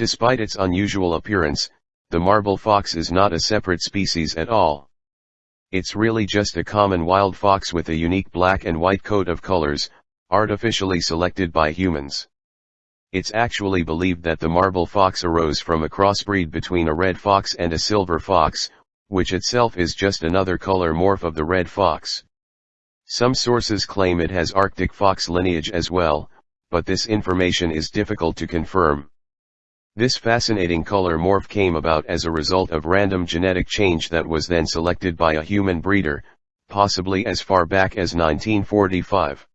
Despite its unusual appearance, the marble fox is not a separate species at all. It's really just a common wild fox with a unique black and white coat of colors, artificially selected by humans. It's actually believed that the marble fox arose from a crossbreed between a red fox and a silver fox, which itself is just another color morph of the red fox. Some sources claim it has Arctic fox lineage as well, but this information is difficult to confirm. This fascinating color morph came about as a result of random genetic change that was then selected by a human breeder, possibly as far back as 1945.